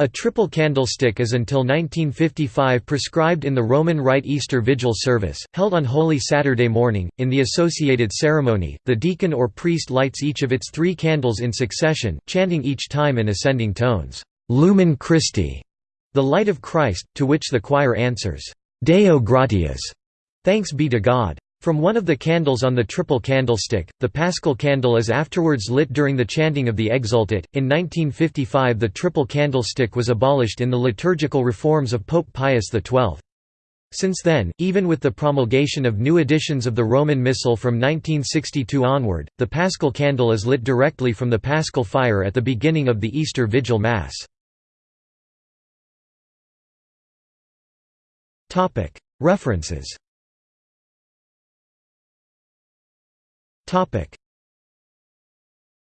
A triple candlestick is until 1955 prescribed in the Roman Rite Easter Vigil service, held on Holy Saturday morning. In the associated ceremony, the deacon or priest lights each of its three candles in succession, chanting each time in ascending tones, Lumen Christi, the light of Christ, to which the choir answers, Deo gratias, thanks be to God. From one of the candles on the triple candlestick, the paschal candle is afterwards lit during the chanting of the Exsultet. In 1955, the triple candlestick was abolished in the liturgical reforms of Pope Pius XII. Since then, even with the promulgation of new editions of the Roman Missal from 1962 onward, the paschal candle is lit directly from the paschal fire at the beginning of the Easter Vigil Mass. References Topic: